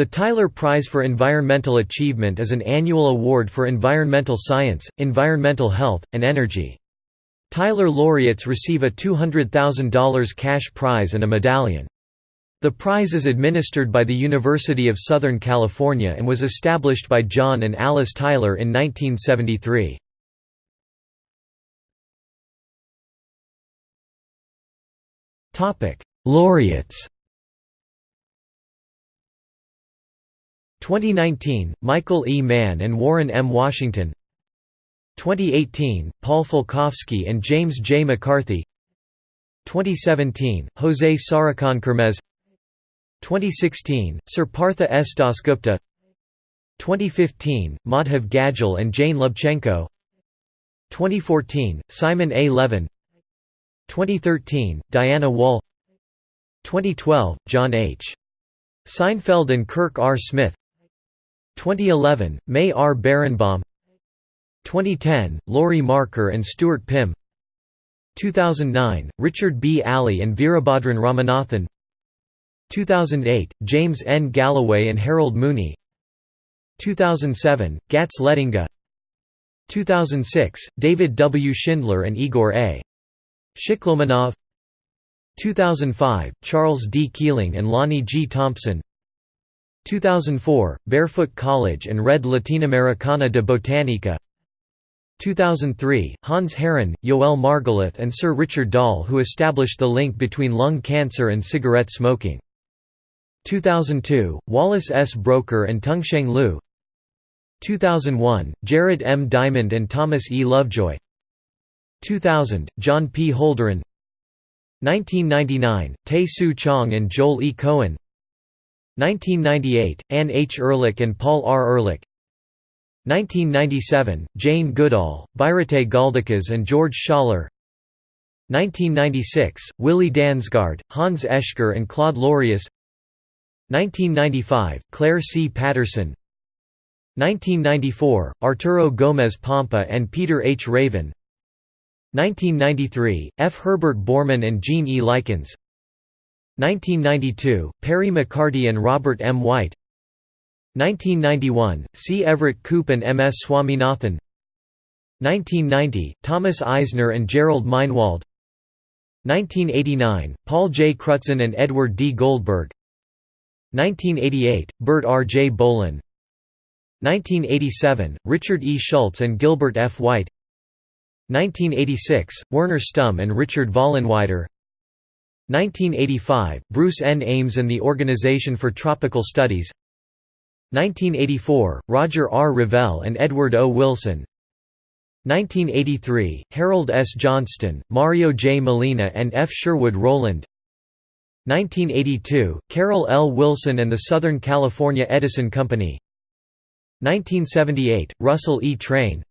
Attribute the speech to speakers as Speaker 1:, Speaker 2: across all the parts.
Speaker 1: The Tyler Prize for Environmental Achievement is an annual award for environmental science, environmental health, and energy. Tyler laureates receive a $200,000 cash prize and a medallion. The prize is administered by the University of Southern California and was established by John and Alice Tyler in 1973. Laureates 2019, Michael E. Mann and Warren M. Washington 2018, Paul Falkowski and James J. McCarthy 2017, Jose Sarukhan Kermez 2016, Sir Partha S. Dasgupta 2015, Madhav Gadgil and Jane Lubchenco 2014, Simon A. Levin 2013, Diana Wall 2012, John H. Seinfeld and Kirk R. Smith 2011, May R. Berenbaum 2010, Laurie Marker and Stuart Pimm 2009, Richard B. Alley and Veerabhadran Ramanathan 2008, James N. Galloway and Harold Mooney 2007, Gatze Lettinga 2006, David W. Schindler and Igor A. Shiklomanov 2005, Charles D. Keeling and Lonnie G. Thompson 2004, Barefoot College and Red Latinoamericana de Botanica 2003, Hans Herren, Yoel Margalith and Sir Richard Doll who established the link between lung cancer and cigarette smoking. 2002, Wallace S. Broecker and Tungsheng Liu 2001, Jared M. Diamond and Thomas E. Lovejoy 2000, John P. Holdren 1999, Tae Soo Chong and Joel E. Cohen 1998, Anne H. Ehrlich and Paul R. Ehrlich 1997, Jane Goodall, Biruté Galdikas and George Schaller 1996, Willi Dansgaard, Hans Oeschger and Claude Lorius 1995, Claire C. Patterson 1994, Arturo Gomez Pompa and Peter H. Raven 1993, F. Herbert Bormann and Gene E. Likens 1992, Perry McCarty and Robert M. White 1991, C. Everett Koop and M. S. Swaminathan 1990, Thomas Eisner and Jerrold Meinwald 1989, Paul J. Crutzen and Edward D. Goldberg 1988, Bert R. J. Bolin 1987, Richard E. Schultz and Gilbert F. White 1986, Werner Stumm and Richard Vollenweider 1985, Bruce N. Ames and the Organization for Tropical Studies 1984, Roger R. Revelle and Edward O. Wilson 1983, Harold S. Johnston, Mario J. Molina and F. Sherwood Rowland 1982, Carroll L. Wilson and the Southern California Edison Company 1978, Russell E. Train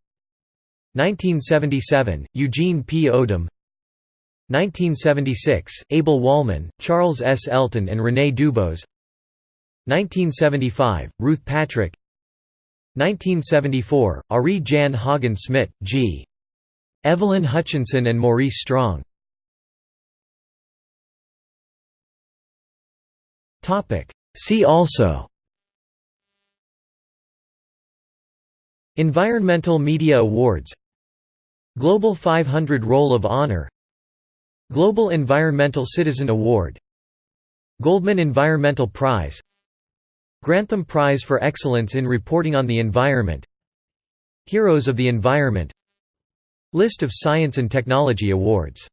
Speaker 1: 1977, Eugene P. Odum 1976, Abel Wolman, Charles S. Elton and René Dubos 1975, Ruth Patrick. 1974, Arie Jan Haagen-Smit, G. Evelyn Hutchinson and Maurice Strong. See also. Environmental Media Awards. Global 500 Roll of Honor Global Environmental Citizen Award Goldman Environmental Prize Grantham Prize for Excellence in Reporting on the Environment Heroes of the Environment List of science and technology awards